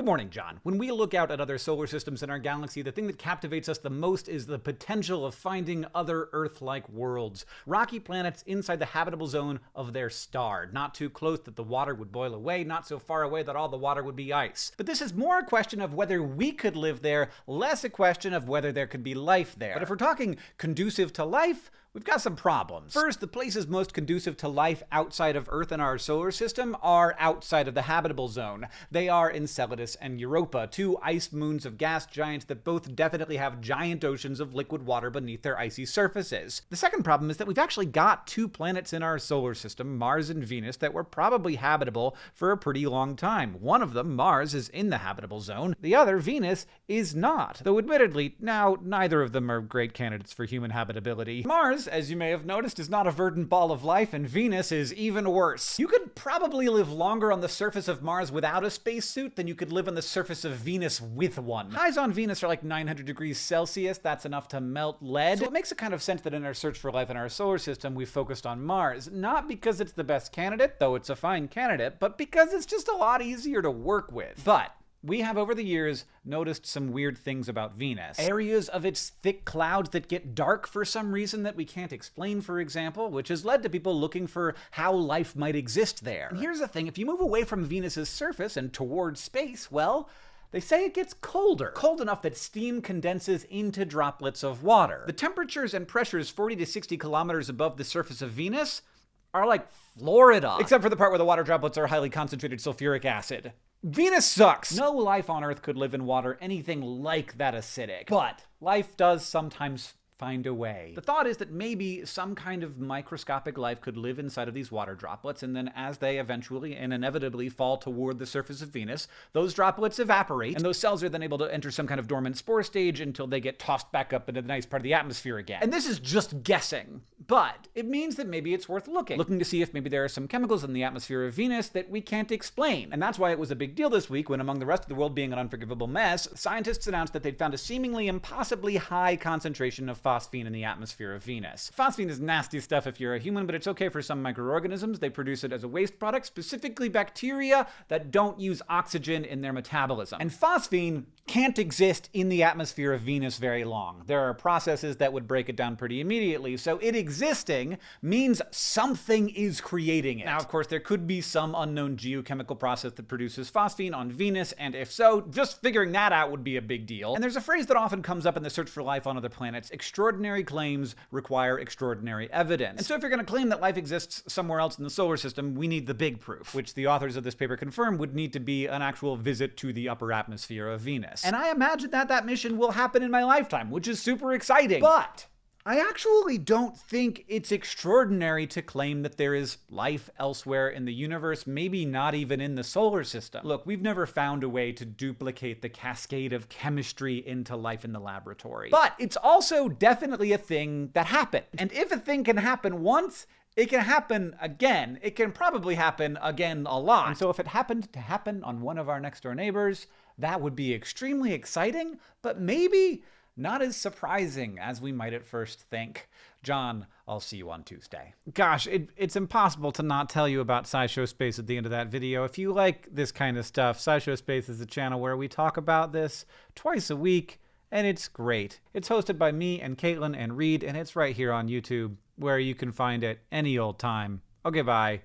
Good morning, John. When we look out at other solar systems in our galaxy, the thing that captivates us the most is the potential of finding other Earth-like worlds. Rocky planets inside the habitable zone of their star. Not too close that the water would boil away, not so far away that all the water would be ice. But this is more a question of whether we could live there, less a question of whether there could be life there. But if we're talking conducive to life, we've got some problems. First, the places most conducive to life outside of Earth and our solar system are outside of the habitable zone. They are Enceladus and Europa, two ice moons of gas giants that both definitely have giant oceans of liquid water beneath their icy surfaces. The second problem is that we've actually got two planets in our solar system, Mars and Venus, that were probably habitable for a pretty long time. One of them, Mars, is in the habitable zone. The other, Venus, is not. Though admittedly, now neither of them are great candidates for human habitability. Mars Mars, as you may have noticed, is not a verdant ball of life, and Venus is even worse. You could probably live longer on the surface of Mars without a spacesuit than you could live on the surface of Venus with one. Highs on Venus are like 900 degrees Celsius. That's enough to melt lead. So it makes a kind of sense that in our search for life in our solar system, we focused on Mars. Not because it's the best candidate, though it's a fine candidate, but because it's just a lot easier to work with. But we have over the years noticed some weird things about Venus. Areas of its thick clouds that get dark for some reason that we can't explain, for example, which has led to people looking for how life might exist there. And here's the thing if you move away from Venus's surface and towards space, well, they say it gets colder. Cold enough that steam condenses into droplets of water. The temperatures and pressures 40 to 60 kilometers above the surface of Venus are like Florida. Except for the part where the water droplets are highly concentrated sulfuric acid. Venus sucks! No life on Earth could live in water anything like that acidic. But life does sometimes find a way. The thought is that maybe some kind of microscopic life could live inside of these water droplets, and then as they eventually and inevitably fall toward the surface of Venus, those droplets evaporate, and those cells are then able to enter some kind of dormant spore stage until they get tossed back up into the nice part of the atmosphere again. And this is just guessing, but it means that maybe it's worth looking. Looking to see if maybe there are some chemicals in the atmosphere of Venus that we can't explain. And that's why it was a big deal this week when, among the rest of the world being an unforgivable mess, scientists announced that they'd found a seemingly impossibly high concentration of phosphine in the atmosphere of Venus. Phosphine is nasty stuff if you're a human, but it's okay for some microorganisms. They produce it as a waste product, specifically bacteria that don't use oxygen in their metabolism. And phosphine can't exist in the atmosphere of Venus very long. There are processes that would break it down pretty immediately, so it existing means something is creating it. Now, of course, there could be some unknown geochemical process that produces phosphine on Venus, and if so, just figuring that out would be a big deal. And there's a phrase that often comes up in the search for life on other planets, claims require extraordinary evidence. And so if you're going to claim that life exists somewhere else in the solar system, we need the big proof, which the authors of this paper confirm would need to be an actual visit to the upper atmosphere of Venus. And I imagine that that mission will happen in my lifetime, which is super exciting. But I actually don't think it's extraordinary to claim that there is life elsewhere in the universe, maybe not even in the solar system. Look, we've never found a way to duplicate the cascade of chemistry into life in the laboratory. But it's also definitely a thing that happened. And if a thing can happen once, it can happen again. It can probably happen again a lot. And so if it happened to happen on one of our next door neighbors, that would be extremely exciting, but maybe not as surprising as we might at first think. John, I'll see you on Tuesday. Gosh, it, it's impossible to not tell you about SciShow Space at the end of that video. If you like this kind of stuff, SciShow Space is a channel where we talk about this twice a week, and it's great. It's hosted by me and Caitlin and Reid, and it's right here on YouTube where you can find it any old time. Okay, bye.